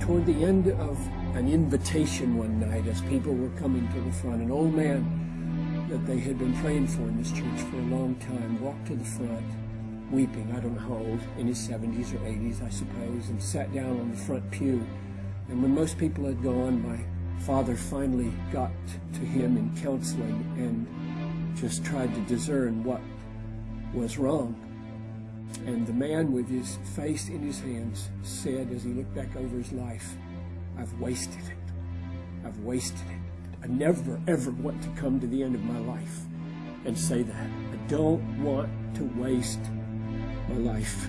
toward the end of an invitation one night as people were coming to the front, an old man that they had been praying for in this church for a long time walked to the front weeping, I don't know how old, in his 70s or 80s, I suppose, and sat down on the front pew. And when most people had gone, my father finally got to him in counseling and just tried to discern what was wrong. And the man with his face in his hands said as he looked back over his life, I've wasted it. I've wasted it. I never, ever want to come to the end of my life and say that. I don't want to waste my life.